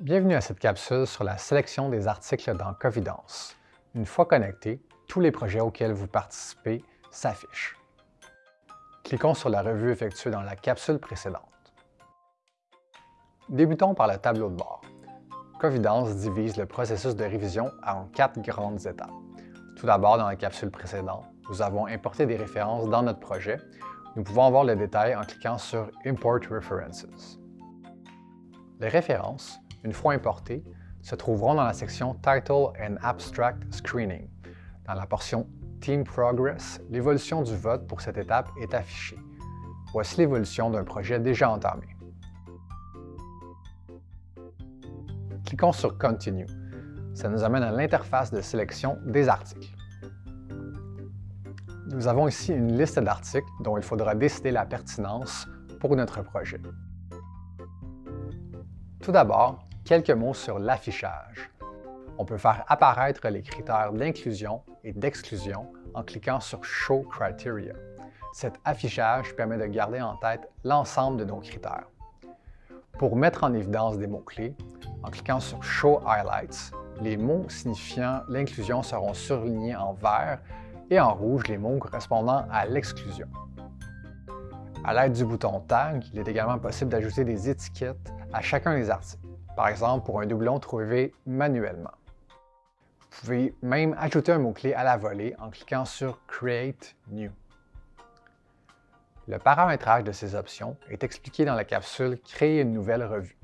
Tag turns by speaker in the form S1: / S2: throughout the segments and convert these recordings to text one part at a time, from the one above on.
S1: Bienvenue à cette capsule sur la sélection des articles dans Covidence. Une fois connecté, tous les projets auxquels vous participez s'affichent. Cliquons sur la revue effectuée dans la capsule précédente. Débutons par le tableau de bord. Covidence divise le processus de révision en quatre grandes étapes. Tout d'abord, dans la capsule précédente, nous avons importé des références dans notre projet. Nous pouvons voir le détail en cliquant sur Import References. Les références, une fois importées, se trouveront dans la section Title and Abstract Screening. Dans la portion Team Progress, l'évolution du vote pour cette étape est affichée. Voici l'évolution d'un projet déjà entamé. Cliquons sur Continue. Ça nous amène à l'interface de sélection des articles. Nous avons ici une liste d'articles dont il faudra décider la pertinence pour notre projet. Tout d'abord, quelques mots sur l'affichage. On peut faire apparaître les critères d'inclusion et d'exclusion en cliquant sur Show Criteria. Cet affichage permet de garder en tête l'ensemble de nos critères. Pour mettre en évidence des mots-clés, en cliquant sur Show Highlights, les mots signifiant l'inclusion seront surlignés en vert et en rouge les mots correspondant à l'exclusion. À l'aide du bouton Tag, il est également possible d'ajouter des étiquettes à chacun des articles, par exemple pour un doublon trouvé manuellement. Vous pouvez même ajouter un mot-clé à la volée en cliquant sur Create New. Le paramétrage de ces options est expliqué dans la capsule Créer une nouvelle revue.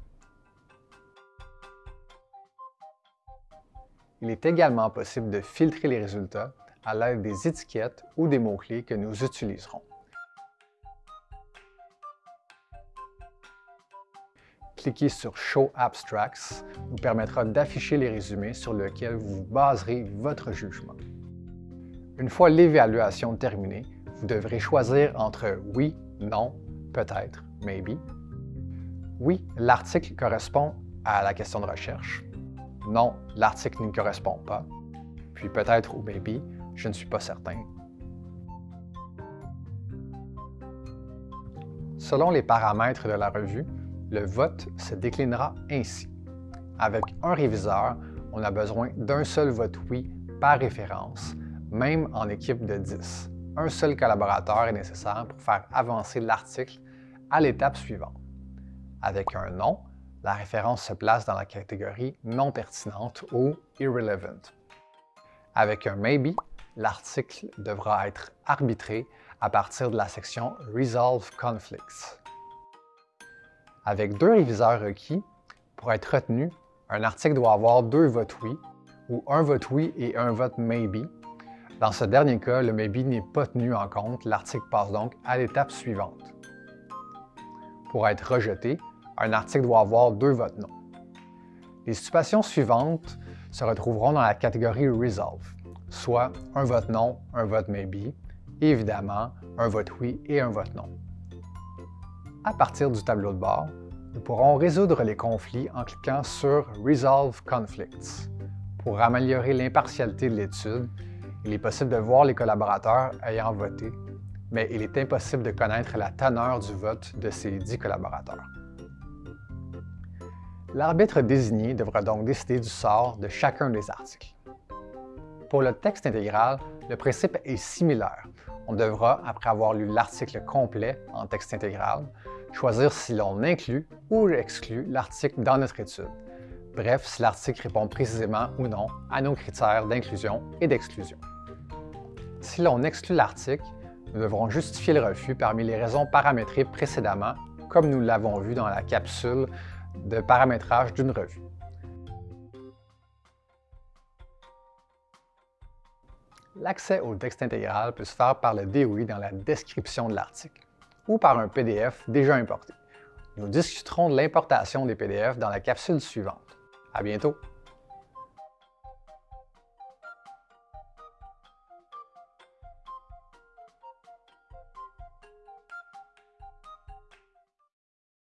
S1: Il est également possible de filtrer les résultats à l'aide des étiquettes ou des mots-clés que nous utiliserons. Cliquez sur Show Abstracts vous permettra d'afficher les résumés sur lesquels vous baserez votre jugement. Une fois l'évaluation terminée, vous devrez choisir entre oui, non, peut-être, maybe. Oui, l'article correspond à la question de recherche. Non, l'article ne correspond pas. Puis peut-être ou maybe, je ne suis pas certain. Selon les paramètres de la revue, le vote se déclinera ainsi. Avec un réviseur, on a besoin d'un seul vote oui par référence, même en équipe de 10. Un seul collaborateur est nécessaire pour faire avancer l'article à l'étape suivante. Avec un non, la référence se place dans la catégorie non pertinente ou irrelevant. Avec un maybe, l'article devra être arbitré à partir de la section Resolve Conflicts. Avec deux réviseurs requis, pour être retenu, un article doit avoir deux votes oui ou un vote oui et un vote maybe. Dans ce dernier cas, le maybe n'est pas tenu en compte, l'article passe donc à l'étape suivante. Pour être rejeté, un article doit avoir deux votes non. Les situations suivantes se retrouveront dans la catégorie Resolve soit un vote non, un vote maybe, et évidemment un vote oui et un vote non. À partir du tableau de bord, nous pourrons résoudre les conflits en cliquant sur Resolve Conflicts. Pour améliorer l'impartialité de l'étude, il est possible de voir les collaborateurs ayant voté, mais il est impossible de connaître la teneur du vote de ces dix collaborateurs. L'arbitre désigné devra donc décider du sort de chacun des articles. Pour le texte intégral, le principe est similaire. On devra, après avoir lu l'article complet en texte intégral, choisir si l'on inclut ou exclut l'article dans notre étude. Bref, si l'article répond précisément ou non à nos critères d'inclusion et d'exclusion. Si l'on exclut l'article, nous devrons justifier le refus parmi les raisons paramétrées précédemment, comme nous l'avons vu dans la capsule de paramétrage d'une revue. L'accès au texte intégral peut se faire par le DOI dans la description de l'article ou par un PDF déjà importé. Nous discuterons de l'importation des PDF dans la capsule suivante. À bientôt!